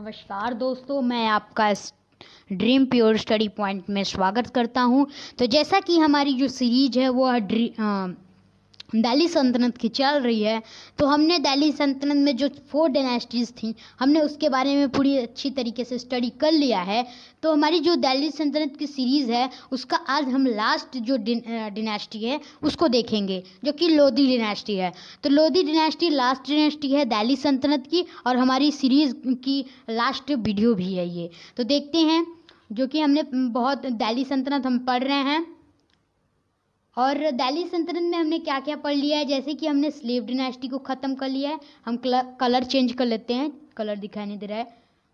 नमस्कार दोस्तों, मैं आपका ड्रीम प्योर स्टडी पॉइंट में स्वागत करता हूँ। तो जैसा कि हमारी जो सीरीज़ है, वो दिल्ली सल्तनत की चल रही है। तो हमने दिल्ली सल्तनत में जो फोर डायनेस्टीज़ थी, हमने उसके बारे में पूरी अच्छी तरीके से स्टडी कर लिया है। तो हमारी जो दिल्ली सल्तनत की सीरीज़ है, उसका आज हम लास्ट जो डिनेस्टी है, उसको देखेंगे, जो कि लोधी डिनेस्टी है। तो लोधी डिनेस्टी लास्ट डिनेस्टी है दिल्ली सल्तनत की, और हमारी सीरीज़ की लास्ट वीडियो भी है ये। तो देखते हैं, जो कि हमने, बहुत, दिल्ली सल्तनत हम पढ़ रहे हैं। और दैली संतरन में हमने क्या क्या पढ़ लिया है? जैसे कि हमने स्लेव डिनेस्टी को ख़त्म कर लिया है। हम कलर चेंज कर लेते हैं। कलर दिखाई नहीं दे रहा है।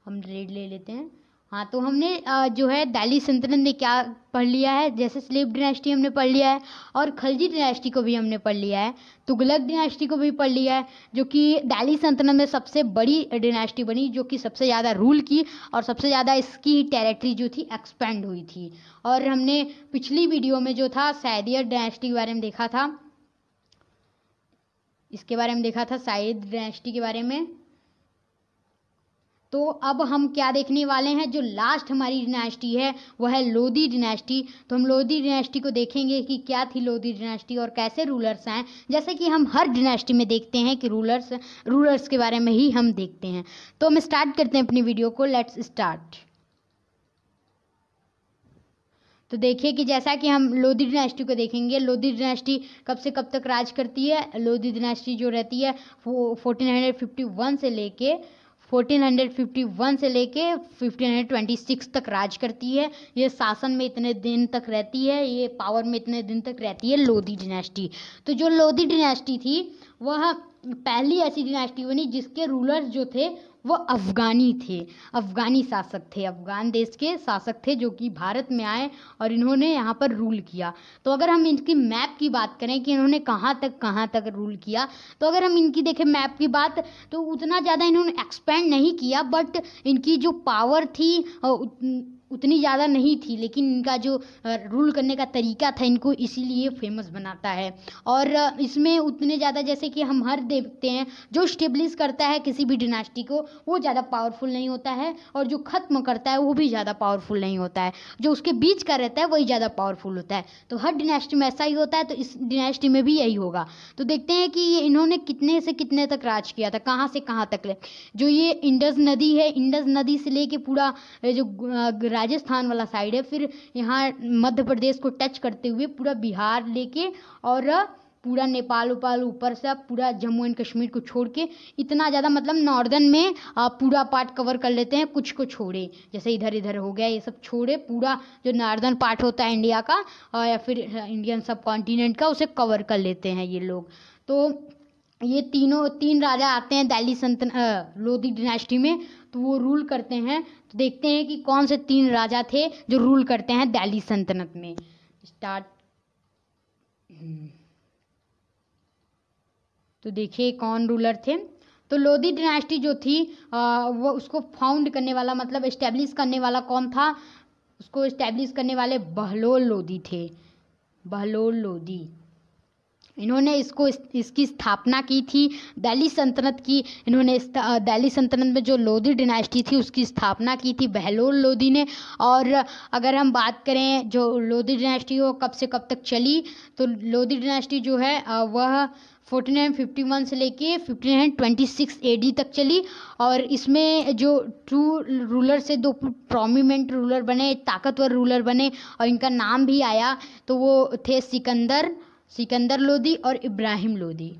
हम रेड ले लेते हैं। हाँ तो हमने जो है दिल्ली सल्तनत ने क्या पढ़ लिया है? जैसे स्लेब डिनेस्टी हमने पढ़ लिया है और खलजी डिनेस्टी को भी हमने पढ़ लिया है, तुगलक डिनेस्टी को भी पढ़ लिया है, जो कि दिल्ली सल्तनत में सबसे बड़ी डिनेस्टी बनी, जो कि सबसे ज़्यादा रूल की और सबसे ज़्यादा इसकी टेरिटरी जो थी एक्सपेंड हुई थी। और हमने पिछली वीडियो में जो था सैदियर डिनेस्टी के बारे में देखा था। इसके बारे में देखा था सैद डिनेस्टी के बारे में। तो अब हम क्या देखने वाले हैं? जो लास्ट हमारी डिनेस्टी है, वह है लोधी डिनेस्टी तो हम लोधी डिनेस्टी को देखेंगे कि क्या थी लोधी डिनेस्टी और कैसे रूलर्स हैं। जैसे कि हम हर डिनेस्टी में देखते हैं कि रूलर्स रूलर्स के बारे में ही हम देखते हैं। तो हम स्टार्ट करते हैं अपनी वीडियो को। लेट्स स्टार्ट तो देखिए कि जैसा कि हम लोधी डिनेस्टी को देखेंगे लोधी डिनेस्टी कब से कब तक राज करती है? लोधी डिनेस्टी जो रहती है, वो फोर्टीन हंड्रेड फिफ्टी वन से लेके 1451 से लेके 1526 तक राज करती है। ये शासन में इतने दिन तक रहती है, ये पावर में इतने दिन तक रहती है लोधी डिनेस्टी तो जो लोधी डिनेस्टी थी, वह पहली ऐसी डिनेस्टी बनी जिसके रूलर्स जो थे वो अफ़गानी थे, अफ़गानी शासक थे, अफ़गान देश के शासक थे जो कि भारत में आए और इन्होंने यहाँ पर रूल किया। तो अगर हम इनकी मैप की बात करें कि इन्होंने कहाँ तक कहाँ तक रूल किया तो अगर हम इनकी देखें मैप की बात तो उतना ज़्यादा इन्होंने एक्सपेंड नहीं किया बट इनकी जो पावर थी उतनी ज़्यादा नहीं थी, लेकिन इनका जो रूल करने का तरीका था, इनको इसीलिए फ़ेमस बनाता है। और इसमें उतने ज़्यादा जैसे कि हम हर देखते हैं, जो स्टेब्लिश करता है किसी भी डिनास्टी को, वो ज़्यादा पावरफुल नहीं होता है, और जो ख़त्म करता है, वो भी ज़्यादा पावरफुल नहीं होता है। जो उसके बीच का रहता है, वही ज़्यादा पावरफुल होता है। तो हर डिनास्टी में ऐसा ही होता है तो इस डिनास्टी में भी यही होगा। तो देखते हैं कि ये इन्होंने कितने से कितने तक राज किया था, कहाँ से कहाँ तक ले। जो ये इंडस नदी है, इंडस नदी से लेके पूरा जो राजस्थान वाला साइड है। फिर यहाँ मध्य प्रदेश को टच करते हुए पूरा बिहार लेके और पूरा नेपाल, उपाल, ऊपर से पूरा जम्मू एंड कश्मीर को छोड़ के इतना ज़्यादा मतलब नॉर्दर्न में पूरा पार्ट कवर कर लेते हैं, कुछ को छोड़े। जैसे इधर इधर हो गया, ये सब छोड़े, पूरा जो नॉर्दर्न पार्ट होता है इंडिया का या फिर इंडियन सब कॉन्टिनेंट का, उसे कवर कर लेते हैं ये लोग। तो ये तीनों, तीन राजा आते हैं दिल्ली सल्तन लोधी डिनेस्टी में। तो वो रूल करते हैं। तो देखते हैं कि कौन से तीन राजा थे जो रूल करते हैं दिल्ली सल्तनत में। स्टार्ट तो देखिए कौन रूलर थे। तो लोधी डिनेस्टी जो थी आ, वो उसको फाउंड करने वाला मतलब इस्टेब्लिश करने वाला कौन था? उसको इस्टेब्लिश करने वाले बहलोल लोधी थे। बहलोल लोधी। इन्होंने इसको इस, इसकी स्थापना की थी दिल्ली सल्तनत की इन्होंने दिल्ली सल्तनत में जो लोधी डिनास्टी थी उसकी स्थापना की थी बहलोल लोधी ने। और अगर हम बात करें जो लोधी डिनास्टी वो कब से कब तक चली तो लोधी डिनास्टी जो है वह फोर्टीन नाइन फिफ्टी वन से लेके fifteen nine twenty six A D तक चली। और इसमें जो ट्रू रूलर से दो प्रोमिनेंट रूलर बने ताकतवर रूलर बने और इनका नाम भी आया तो वो थे सिकंदर सिकंदर लोदी और इब्राहिम लोदी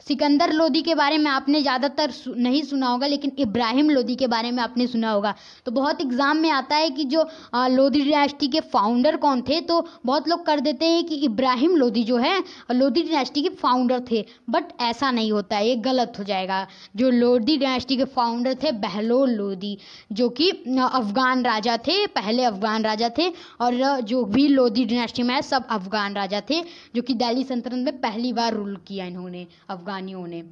सिकंदर लोदी के बारे में आपने ज़्यादातर नहीं सुना होगा, लेकिन इब्राहिम लोदी के बारे में आपने सुना होगा। तो बहुत एग्ज़ाम में आता है कि जो लोधी डिनेस्टी के फाउंडर कौन थे? तो बहुत लोग कर देते हैं कि इब्राहिम लोधी जो है, लोधी डिनेस्टी के फाउंडर थे। बट ऐसा नहीं होता है, ये गलत हो जाएगा। जो लोधी डिनेस्टी के फाउंडर थे, बहलोल लोधी, जो कि अफ़गान राजा थे, पहले अफ़गान राजा थे, और जो भी लोधी डिनेस्टी में है सब अफ़गान राजा थे, जो कि दिल्ली सल्तनत में पहली बार रूल किया इन्होंने, अफ़गान अफ़गानियों ने।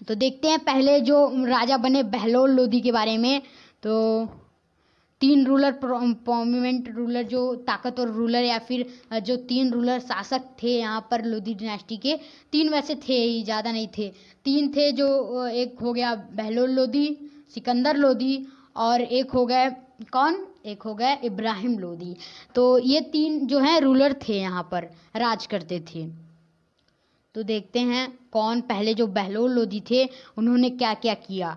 तो देखते हैं पहले जो राजा बने बहलोल लोधी के बारे में। तो तीन रूलर प्रोमिनेंट रूलर जो ताकतवर रूलर या फिर, जो तीन रूलर शासक थे यहाँ पर लोधी डिनेस्टी के, तीन वैसे थे ही, ज़्यादा नहीं थे। तीन थे जो, एक हो गया बहलोल लोधी, सिकंदर लोधी और एक हो गए कौन? एक हो गए इब्राहिम लोधी। तो ये तीन जो हैं रूलर थे यहाँ पर, राज करते थे। तो देखते हैं कौन पहले जो बहलोल लोधी थे, उन्होंने क्या क्या। किया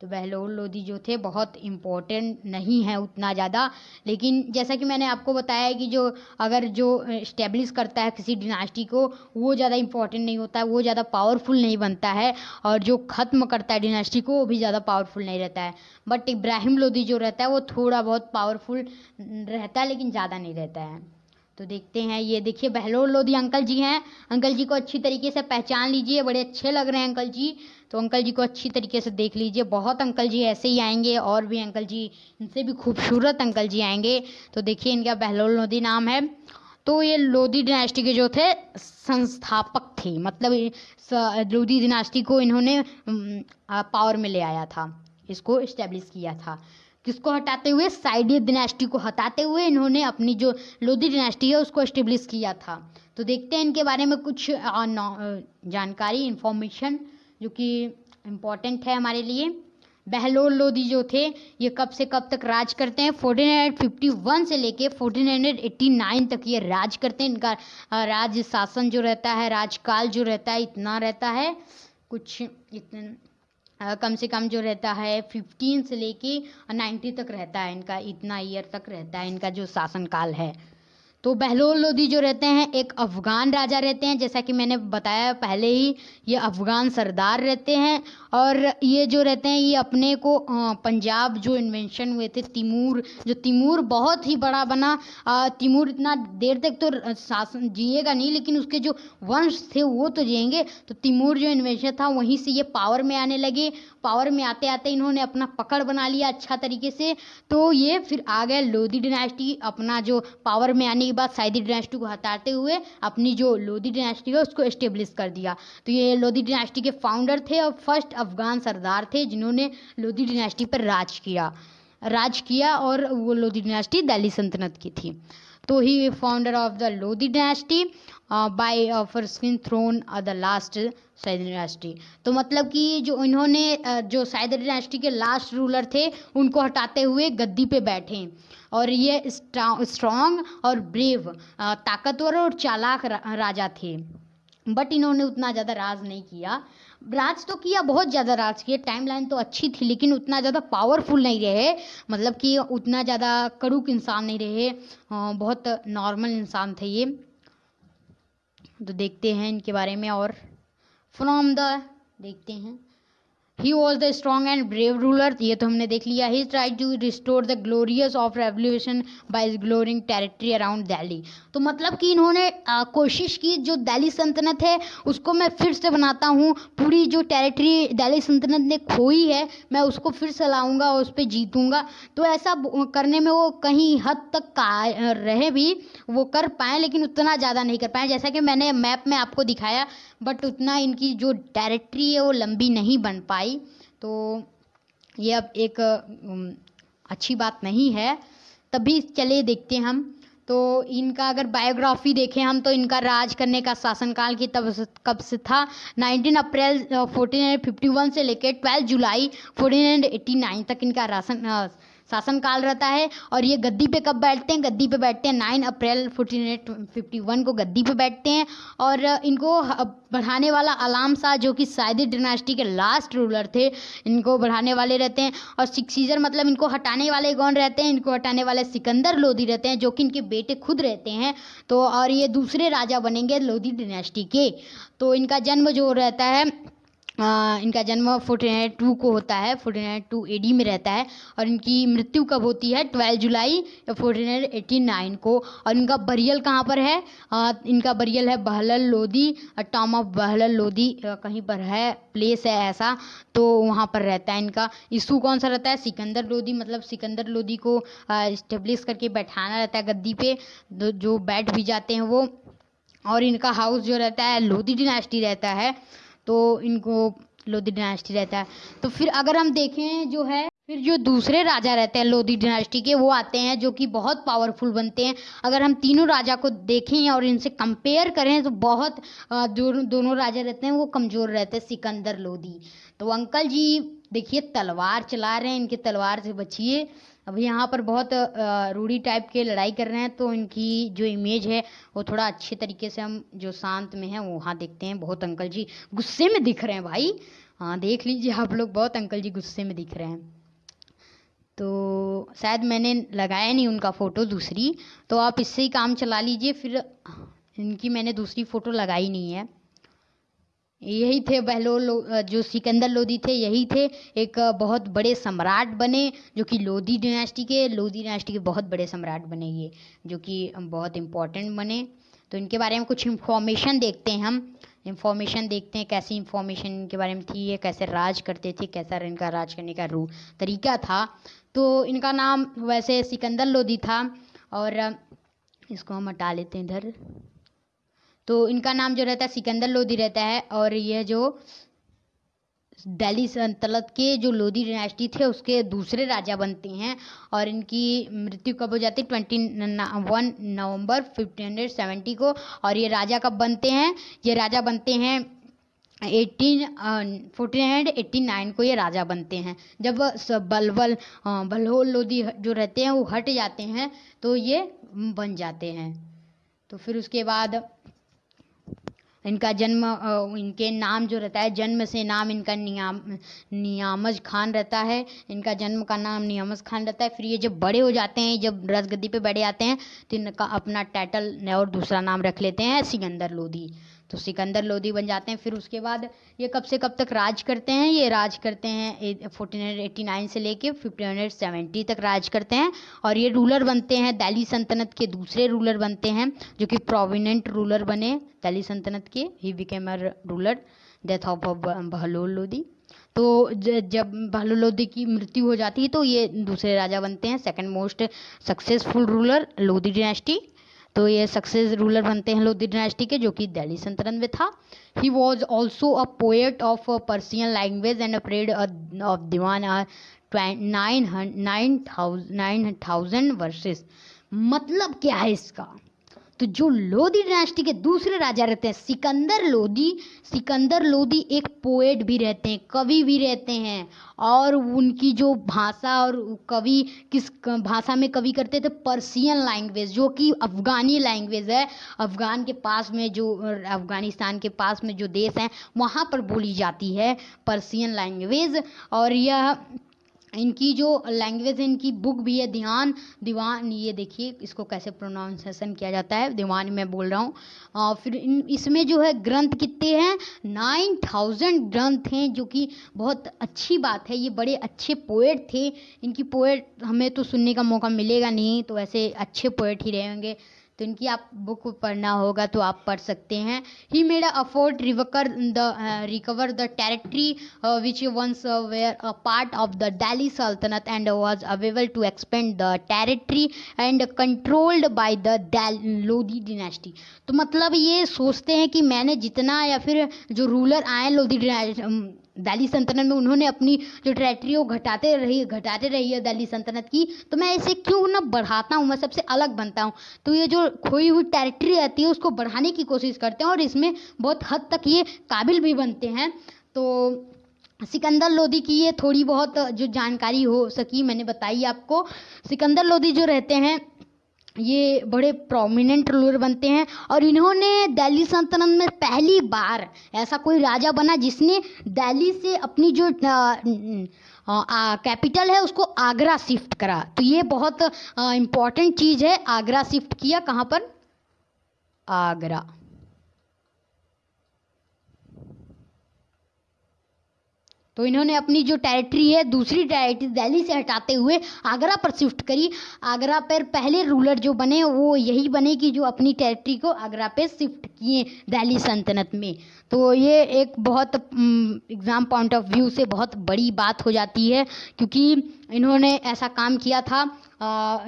तो बहलोल लोधी जो थे, बहुत इम्पोर्टेंट नहीं है उतना ज़्यादा। लेकिन जैसा कि मैंने आपको बताया कि जो, अगर जो इस्टेब्लिश करता है किसी डिनास्टी को, वो ज़्यादा इम्पोर्टेंट नहीं होता है वो ज़्यादा पावरफुल नहीं बनता है। और जो ख़त्म करता है डिनास्टी को, वो भी ज़्यादा पावरफुल नहीं रहता है। बट इब्राहिम लोधी जो रहता है, वो थोड़ा बहुत पावरफुल रहता है, लेकिन ज़्यादा नहीं रहता है। तो देखते हैं, ये देखिए, बहलोल लोधी अंकल जी हैं। अंकल जी को अच्छी तरीके से पहचान लीजिए, बड़े अच्छे लग रहे हैं अंकल जी। तो अंकल जी को अच्छी तरीके से देख लीजिए। बहुत अंकल जी ऐसे ही आएँगे और भी अंकल जी, इनसे भी खूबसूरत अंकल जी आएँगे। तो देखिए, इनका बहलोल लोधी नाम है। तो ये लोधी डिनास्टी के जो थे, संस्थापक थे। मतलब लोधी डिनास्टी को इन्होंने पावर में ले आया था। इसको इस्टेब्लिश किया था। किसको हटाते हुए? साइडियत डिनेस्टी को हटाते हुए इन्होंने अपनी जो लोधी डिनेस्टी है, उसको इस्टेब्लिश किया था। तो देखते हैं इनके बारे में कुछ जानकारी इन्फॉर्मेशन जो कि इंपॉर्टेंट है हमारे लिए। बहलोल लोधी जो थे, ये कब से कब तक राज करते हैं? फोर्टीन हंड्रेड फिफ्टी वन से लेके फोर्टीन हंड्रेड एट्टी नाइन तक ये राज करते हैं। इनका राज शासन जो रहता है, राजकाल जो रहता है, इतना रहता है। कुछ इतने कम से कम जो रहता है फिफ्टीन से लेके नाइन्टी तक रहता है इनका, इतना ईयर तक रहता है इनका जो शासनकाल है। तो बहलोल लोधी जो रहते हैं, एक अफ़गान राजा रहते हैं। जैसा कि मैंने बताया पहले ही, ये अफ़गान सरदार रहते हैं और ये जो रहते हैं, ये अपने को पंजाब जो इन्वेंशन हुए थे, तिमूर, जो तिमूर बहुत ही बड़ा बना। तिमूर इतना देर तक तो शासन जिएगा नहीं, लेकिन उसके जो वंश थे, वो तो जिएँगे। तो तिमूर जो इन्वेंशन था, वहीं से ये पावर में आने लगे। पावर में आते आते इन्होंने अपना पकड़ बना लिया अच्छा तरीके से। तो ये फिर आ गए लोधी डिनास्टी अपना जो पावर में आने बाद साइदी डायनेस्टी को हटाते हुए अपनी जो लोधी डिनास्टी है, उसको इस्टेब्लिश कर दिया। तो ये लोधी डिनास्टी के फाउंडर थे और फ़र्स्ट अफगान सरदार थे, जिन्होंने लोधी डिनास्टी पर राज किया। राज किया और वो लोधी डिनास्टी दिल्ली सल्तनत की थी। तो ही founder of the Lodhi dynasty by offer skin throne the last Sayyid dynasty तो मतलब कि जो इन्होंने uh, जो सैद डिनास्टी के लास्ट रूलर थे उनको हटाते हुए गद्दी पे बैठे। और ये स्ट्रॉन्ग और ब्रेव uh, ताकतवर और चालाक राजा थे। बट इन्होंने उतना ज़्यादा राज नहीं किया। राज तो किया बहुत ज़्यादा राज किया टाइमलाइन तो अच्छी थी, लेकिन उतना ज़्यादा पावरफुल नहीं रहे। मतलब कि उतना ज़्यादा कड़ूक इंसान नहीं रहे। बहुत नॉर्मल इंसान थे ये। तो देखते हैं इनके बारे में और फ्रॉम द देखते हैं। He was the strong and brave ruler ये तो हमने देख लिया। He try to restore the glorious of revolution by glorying territory around Delhi तो मतलब कि इन्होंने कोशिश की, जो दिल्ली सल्तनत है, उसको मैं फिर से बनाता हूँ। पूरी जो टेरिटरी दिल्ली सल्तनत ने खोई है, मैं उसको फिर से लाऊँगा और उस पर जीतूँगा। तो ऐसा करने में वो कहीं हद तक का रहे भी, वो कर पाए, लेकिन उतना ज़्यादा नहीं कर पाए। जैसा कि मैंने मैप में आपको दिखाया बट उतना इनकी जो टेरिटरी है, वो लंबी नहीं बन पाई। तो ये अब एक अच्छी बात नहीं है। तभी चले देखते हम। तो इनका अगर बायोग्राफी देखें हम तो इनका राज करने का शासनकाल की तब कब से था? 19 अप्रैल 1451 से लेकर 12 जुलाई 1489 तक इनका राशन शासनकाल रहता है और ये गद्दी पे कब बैठते हैं? गद्दी पे बैठते हैं nine April fourteen fifty one को गद्दी पे बैठते हैं और इनको बढ़ाने वाला अलाम शाह, जो कि साइदी डिनास्टी के लास्ट रूलर थे, इनको बढ़ाने वाले रहते हैं। और सिक्सीजर मतलब इनको हटाने वाले कौन रहते हैं? इनको हटाने वाले सिकंदर लोधी रहते हैं, जो कि इनके बेटे खुद रहते हैं। तो और ये दूसरे राजा बनेंगे लोधी डिनास्टी के। तो इनका जन्म जो रहता है इनका जन्म फोर्टी नाइन टू को होता है forty nine two A D में रहता है और इनकी मृत्यु कब होती है? Twelve July forty nine eighty nine को। और इनका बरियल कहाँ पर है? इनका बरियल है बहलल लोधी टॉम ऑफ़ बहलल लोधी कहीं पर है, प्लेस है ऐसा तो वहाँ पर रहता है इनका। इशू कौन सा रहता है? सिकंदर लोधी मतलब सिकंदर लोधी को इस्टेब्लिश करके बैठाना रहता है गद्दी पे जो बैठ भी जाते हैं वो। और इनका हाउस जो रहता है, लोधी डिनास्टी रहता है। तो इनको लोधी डायनेस्टी रहता है। तो फिर अगर हम देखें जो है, फिर जो दूसरे राजा रहते हैं लोधी डिनास्टी के, वो आते हैं जो कि बहुत पावरफुल बनते हैं। अगर हम तीनों राजा को देखें और इनसे कंपेयर करें तो बहुत जो दोनों राजा रहते हैं, वो कमज़ोर रहते हैं, सिकंदर लोधी। तो अंकल जी, देखिए, तलवार चला रहे हैं, इनके तलवार से बचिए। अब यहाँ पर बहुत रूढ़ी टाइप के लड़ाई कर रहे हैं तो इनकी जो इमेज है, वो थोड़ा अच्छे तरीके से हम जो शांत में है वहाँ देखते हैं। बहुत अंकल जी गुस्से में दिख रहे हैं भाई। हाँ देख लीजिए आप लोग, बहुत अंकल जी गुस्से में दिख रहे हैं। तो शायद मैंने लगाया नहीं उनका फ़ोटो दूसरी तो आप इससे ही काम चला लीजिए, फिर इनकी मैंने दूसरी फ़ोटो लगाई नहीं है। यही थे बहलोल जो सिकंदर लोधी थे, यही थे। एक बहुत बड़े सम्राट बने, जो कि लोधी डिनास्टी के, लोधी डिनास्टी के बहुत बड़े सम्राट बने ये, जो कि बहुत इम्पोर्टेंट बने। तो इनके बारे में कुछ इन्फॉर्मेशन देखते हैं हम। इंफॉर्मेशन देखते हैं कैसी इंफॉर्मेशन इनके बारे में थी, ये कैसे राज करते थे, कैसा इनका राज करने का रू, तरीका था। तो इनका नाम वैसे सिकंदर लोधी था, और इसको हम हटा लेते हैं इधर। तो इनका नाम जो रहता है, सिकंदर लोधी रहता है और यह जो दिल्ली सल्तनत के जो लोधी डायनेस्टी थे, उसके दूसरे राजा बनते हैं और इनकी मृत्यु कब हो जाती है? Twenty one November fifteen hundred seventy को और ये राजा कब बनते हैं? ये राजा बनते हैं eighteen fourteen hundred eighty nine को ये राजा बनते हैं। जब बलबल बलहोल लोधी जो रहते हैं, वो हट जाते हैं तो ये बन जाते हैं। तो फिर उसके बाद इनका जन्म इनके नाम जो रहता है, जन्म से नाम इनका नियाम, नियामज खान रहता है। इनका जन्म का नाम नियामज खान रहता है। फिर ये जब बड़े हो जाते हैं, जब रसगद्दी पे बड़े आते हैं तो इनका अपना टाइटल और दूसरा नाम रख लेते हैं, सिकंदर लोधी। तो सिकंदर लोधी बन जाते हैं। फिर उसके बाद ये कब से कब तक राज करते हैं? ये राज करते हैं फोर्टीन हंड्रेड एट्टी नाइन से लेके फिफ्टीन हंड्रेड सेवेंटी तक राज करते हैं। और ये रूलर बनते हैं दिल्ली सल्तनत के दूसरे रूलर बनते हैं, जो कि प्रोविनेंट रूलर बने दिल्ली सल्तनत के। He became ruler death of Bahlol Lodhi तो जब बहलोल लोधी की मृत्यु हो जाती है तो ये दूसरे राजा बनते हैं। Second most successful ruler Lodhi dynasty तो ये सक्सेस रूलर बनते हैं लोधी डायनेस्टी के, जो कि दिल्ली संतरन में था। He was also a poet of Persian language and a of Diwan nine nine thousand verses मतलब क्या है इसका? तो जो लोधी डायनेस्टी के दूसरे राजा रहते हैं, सिकंदर लोधी सिकंदर लोधी एक पोएट भी रहते हैं, कवि भी रहते हैं, और उनकी जो भाषा और कवि किस भाषा में कवि करते थे पर्सियन लैंग्वेज जो कि अफ़गानी लैंग्वेज है, अफ़गान के पास में जो, अफ़गानिस्तान के पास में जो देश हैं, वहाँ पर बोली जाती है पर्सियन लैंग्वेज और यह इनकी जो लैंग्वेज है, इनकी बुक भी है, ध्यान, दीवान, ये देखिए, इसको कैसे प्रोनाउंसिएशन किया जाता है, दीवान में बोल रहा हूँ। फिर इन, इसमें जो है, ग्रंथ कितने हैं? नाइन थाउज़ेंड ग्रंथ हैं, जो कि बहुत अच्छी बात है, ये बड़े अच्छे पोएट थे। इनकी पोएट हमें तो सुनने का मौका मिलेगा नहीं तो ऐसे अच्छे पोएट ही रहेंगे तो इनकी आप बुक पढ़ना होगा तो आप पढ़ सकते हैं। He made afford recover the recover the territory which once were a part of the Delhi sultanate and was able to expand the territory and controlled by the Lodhi dynasty तो मतलब ये सोचते हैं कि मैंने जितना या फिर जो रूलर आए लोधी दिल्ली सल्तनत में उन्होंने अपनी जो टेरेटरी वो घटाते रही घटाते रही है दिल्ली सल्तनत की। तो मैं इसे क्यों ना बढ़ाता हूँ? मैं सबसे अलग बनता हूँ। तो ये जो खोई हुई टेरेटरी रहती है, उसको बढ़ाने की कोशिश करते हैं और इसमें बहुत हद तक ये काबिल भी बनते हैं। तो सिकंदर लोधी की ये थोड़ी बहुत जो जानकारी हो सकी, मैंने बताई आपको। सिकंदर लोधी जो रहते हैं ये बड़े प्रोमिनेंट रूलर बनते हैं और इन्होंने दिल्ली सल्तनत में पहली बार ऐसा कोई राजा बना जिसने दिल्ली से अपनी जो कैपिटल है उसको आगरा शिफ्ट करा। तो ये बहुत इंपॉर्टेंट चीज़ है, आगरा शिफ्ट किया कहाँ पर? आगरा। तो इन्होंने अपनी जो टेरिटरी है, दूसरी टेरिटरी दिल्ली से हटाते हुए आगरा पर शिफ्ट करी। आगरा पर पहले रूलर जो बने, वो यही बने कि जो अपनी टेरिटरी को आगरा पे शिफ्ट किए दिल्ली सल्तनत में। तो ये एक बहुत एग्ज़ाम पॉइंट ऑफ़ व्यू से बहुत बड़ी बात हो जाती है, क्योंकि इन्होंने ऐसा काम किया था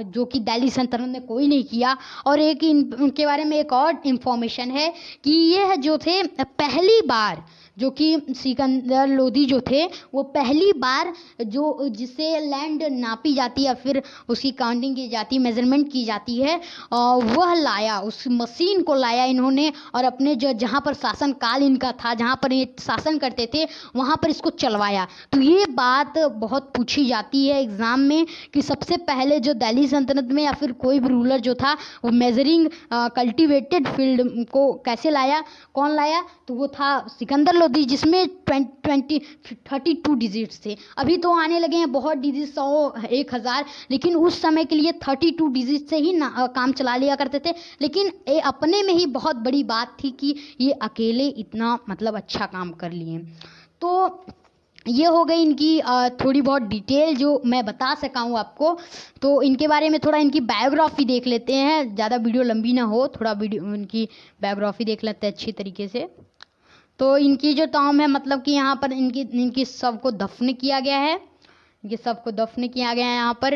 जो कि दिल्ली सल्तनत ने कोई नहीं किया। और एक इन, उनके बारे में एक और इन्फॉर्मेशन है कि ये जो थे, पहली बार जो कि सिकंदर लोधी जो थे, वो पहली बार जो, जिसे लैंड नापी जाती है फिर उसकी काउंटिंग की जाती मेज़रमेंट की जाती है वह लाया, उस मशीन को लाया इन्होंने और अपने जो, जहाँ पर शासन काल इनका था, जहाँ पर ये शासन करते थे, वहाँ पर इसको चलवाया। तो ये बात बहुत पूछी जाती है एग्ज़ाम में कि सबसे पहले जो दिल्ली सल्तनत में या फिर कोई भी रूलर जो था, वो मेजरिंग कल्टिवेटेड फ़ील्ड को कैसे लाया, कौन लाया? तो वो था सिकंदर लोधी। जिसमें ट्वेंटी थर्टी टू डिजिट्स थे। अभी तो आने लगे हैं, बहुत डिजिट सौ, एक हज़ार, लेकिन उस समय के लिए थर्टी टू डिजिट से ही ना काम चला लिया करते थे। लेकिन ये अपने में ही बहुत बड़ी बात थी कि ये अकेले इतना मतलब अच्छा काम कर लिए तो ये हो गई इनकी थोड़ी बहुत डिटेल जो मैं बता सका हूँ आपको। तो इनके बारे में थोड़ा इनकी बायोग्राफी देख लेते हैं। ज़्यादा वीडियो लंबी ना हो, थोड़ा वीडियो इनकी बायोग्राफी देख लेते हैं अच्छी तरीके से। तो इनकी जो टॉम है मतलब कि यहाँ पर इनकी इनकी सबको दफन किया गया है। इनके सबको दफन किया गया है यहाँ पर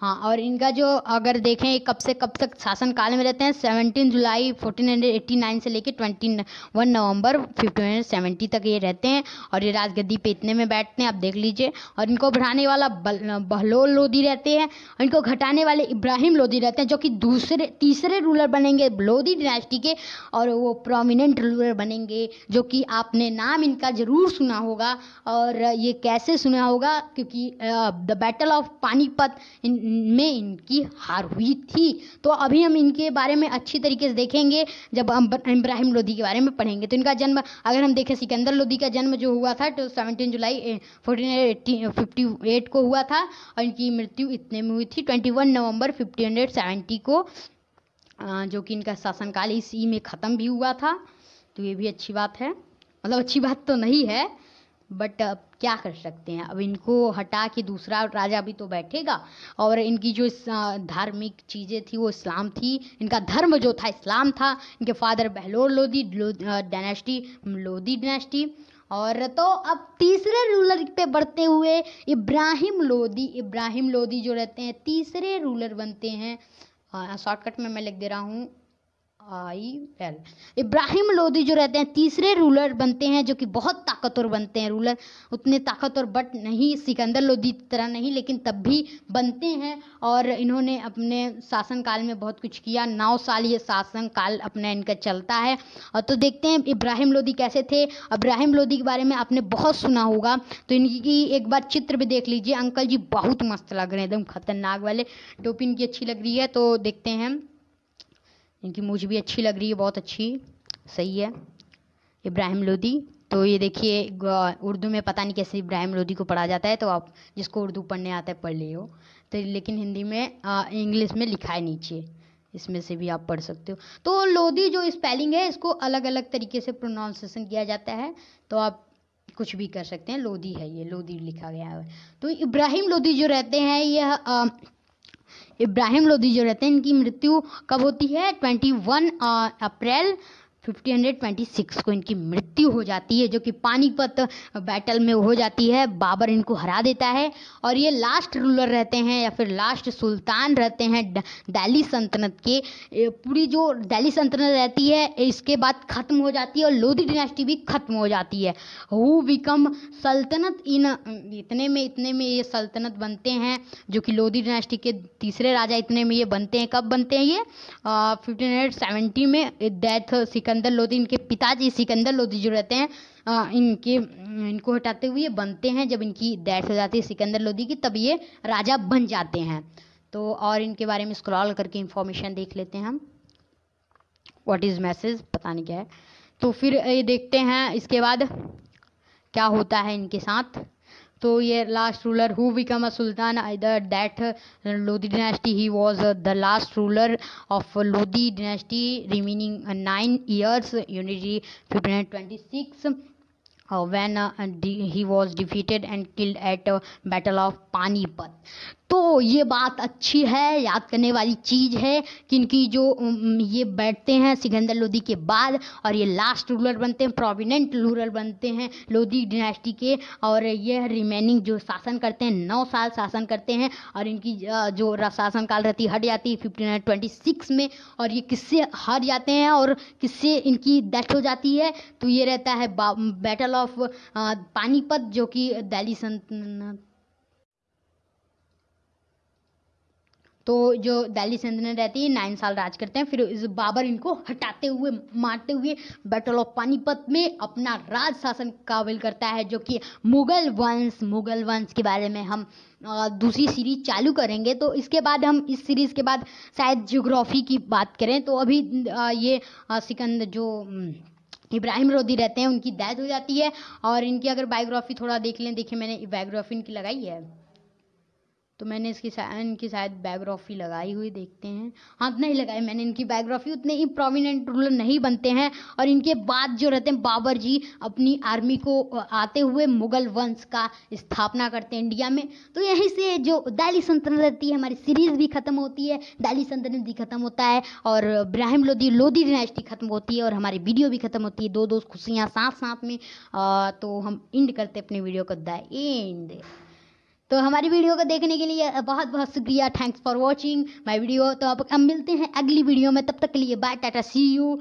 हाँ और इनका जो अगर देखें कब से कब तक शासन काल में रहते हैं seventeen July fourteen hundred eighty nine से लेकर twenty one November fifteen hundred seventy तक ये रहते हैं, और ये राजगद्दी पे इतने में बैठते हैं, आप देख लीजिए। और इनको बढ़ाने वाला बहलोल लोधी रहते हैं, और इनको घटाने वाले इब्राहिम लोधी रहते हैं, जो कि दूसरे, तीसरे रूलर बनेंगे लोधी डिनेस्टी के, और वो प्रोमिनेंट रूलर बनेंगे, जो कि आपने नाम इनका ज़रूर सुना होगा, और ये कैसे सुना होगा, क्योंकि the battle of Panipat in में इनकी हार हुई थी। तो अभी हम इनके बारे में अच्छी तरीके से देखेंगे, जब हम इब्राहिम लोधी के बारे में पढ़ेंगे। तो इनका जन्म, अगर हम देखें, सिकंदर लोधी का जन्म जो हुआ था तो seventeen July fourteen fifty eight को हुआ था, और इनकी मृत्यु इतने में हुई थी twenty one November fifteen hundred seventy को जो कि इनका शासनकाल इसी में ख़त्म भी हुआ था। तो ये भी अच्छी बात है। मतलब अच्छी बात तो नहीं है बट अब क्या कर सकते हैं? अब इनको हटा के दूसरा राजा भी तो बैठेगा। और इनकी जो धार्मिक चीज़ें थी, वो इस्लाम थी। इनका धर्म जो था, इस्लाम था। इनके father Bahlol Lodhi dynasty Lodhi dynasty और तो अब तीसरे रूलर पे बढ़ते हुए इब्राहिम लोधी इब्राहिम लोधी जो रहते हैं, तीसरे रूलर बनते हैं। शॉर्टकट में मैं लिख दे रहा हूँ। आई एल इब्राहिम लोधी जो रहते हैं, तीसरे रूलर बनते हैं, जो कि बहुत ताकतवर बनते हैं रूलर उतने ताकतवर बट नहीं, सिकंदर लोधी तरह नहीं, लेकिन तब भी बनते हैं और इन्होंने अपने शासनकाल में बहुत कुछ किया. नौ साल ये शासनकाल अपना इनका चलता है. और तो देखते हैं इब्राहिम लोधी कैसे थे. इब्राहिम लोधी के बारे में आपने बहुत सुना होगा. तो इनकी एक बार चित्र भी देख लीजिए. अंकल जी बहुत मस्त लग रहे हैं, एकदम खतरनाक वाले. टोपी इनकी अच्छी लग रही है तो देखते हैं. इनकी मूछ भी अच्छी लग रही है, बहुत अच्छी। सही है। इब्राहिम लोधी तो ये देखिए उर्दू में पता नहीं कैसे इब्राहिम लोधी को पढ़ा जाता है तो आप जिसको उर्दू पढ़ने आता है, पढ़ लियो तो लेकिन हिंदी में इंग्लिश में लिखा है नीचे। इसमें से भी आप पढ़ सकते हो। तो लोधी जो स्पेलिंग है, इसको अलग अलग तरीके से प्रोनाउंसिएशन किया जाता है तो आप कुछ भी कर सकते हैं। लोधी है ये लोधी लिखा गया है। तो इब्राहिम लोधी जो रहते हैं, यह इब्राहिम लोधी जो रहते हैं इनकी मृत्यु कब होती है? ट्वेंटी वन अप्रैल 1526 को इनकी मृत्यु हो जाती है, जो कि पानीपत बैटल में हो जाती है। बाबर इनको हरा देता है और ये लास्ट रूलर रहते हैं या फिर लास्ट सुल्तान रहते हैं दिल्ली सल्तनत के। पूरी जो दिल्ली सल्तनत रहती है, इसके बाद ख़त्म हो जाती है और लोधी डिनेस्टी भी ख़त्म हो जाती है। हु बिकम सल्तनत? इन, इतने में इतने में ये सल्तनत बनते हैं, जो कि लोधी डिनेस्टी के तीसरे राजा इतने में ये बनते हैं। कब बनते हैं ये? फिफ्टीन में डेथ सिकंदर सिकंदर लोधी इनके पिताजी सिकंदर लोधी जो रहते हैं इनके, इनको हटाते हुए बनते हैं। जब इनकी डेथ हो जाती है सिकंदर लोधी की, तब ये राजा बन जाते हैं। तो और इनके बारे में स्क्रॉल करके इंफॉर्मेशन देख लेते हैं हम। व्हाट इज़ मैसेज पता नहीं क्या है। तो फिर ये देखते हैं, इसके बाद क्या होता है इनके साथ? तो ये last ruler who become a sultan either that Lodhi dynasty he was the last ruler of Lodhi dynasty remaining nine years unity fifteen twenty six when he was defeated and killed at battle of Panipat तो ये बात अच्छी है, याद करने वाली चीज़ है कि इनकी जो ये बैठते हैं सिकंदर लोधी के बाद और ये लास्ट रूलर बनते हैं प्रोविनेंट रूलर बनते हैं लोधी डिनेस्टी के और ये रिमेनिंग जो शासन करते हैं, नौ साल शासन करते हैं और इनकी जो र- शासन काल रहती हट जाती है फिफ्टीन ट्वेंटी सिक्स में और ये किससे हार जाते हैं और किससे इनकी डेथ हो जाती है तो ये रहता है बैटल ऑफ़ पानीपत जो कि दिल्ली सल्तनत तो जो दिल्ली सल्तनत रहती है नाइन साल राज करते हैं, फिर इस बाबर इनको हटाते हुए, मारते हुए बैटल ऑफ़ पानीपत में अपना राज शासन काबिल करता है, जो कि मुगल वंश मुगल वंश के बारे में हम दूसरी सीरीज़ चालू करेंगे। तो इसके बाद हम इस सीरीज़ के बाद शायद ज्योग्राफी की बात करें तो अभी ये सिकंद जो इब्राहिम लोदी रहते हैं, उनकी डेथ हो जाती है। और इनकी अगर बायोग्राफी थोड़ा देख लें, देखिए मैंने बायोग्राफी इनकी लगाई है। तो मैंने इसकी शा- इनकी शायद बायोग्राफी लगाई हुई देखते हैं। हाँ नहीं लगाई मैंने इनकी बायोग्राफी उतने ही प्रोमिनेंट रूलर नहीं बनते हैं। और इनके बाद जो रहते हैं, बाबर जी अपनी आर्मी को आते हुए मुगल वंश का स्थापना करते हैं इंडिया में। तो यहीं से जो दिल्ली सल्तनत रहती है, हमारी सीरीज़ भी खत्म होती है दिल्ली सल्तनत भी खत्म होता है, और इब्राहिम लोधी लोदी डिनेस्टी खत्म होती है, और हमारी वीडियो भी खत्म होती है दो दो खुशियाँ साथ साथ में तो हम इंड करते अपने वीडियो को द एंड तो हमारी वीडियो को देखने के लिए बहुत बहुत शुक्रिया। Thanks for watching my video तो अब अब मिलते हैं अगली वीडियो में। तब तक के लिए बाय टाटा सी यू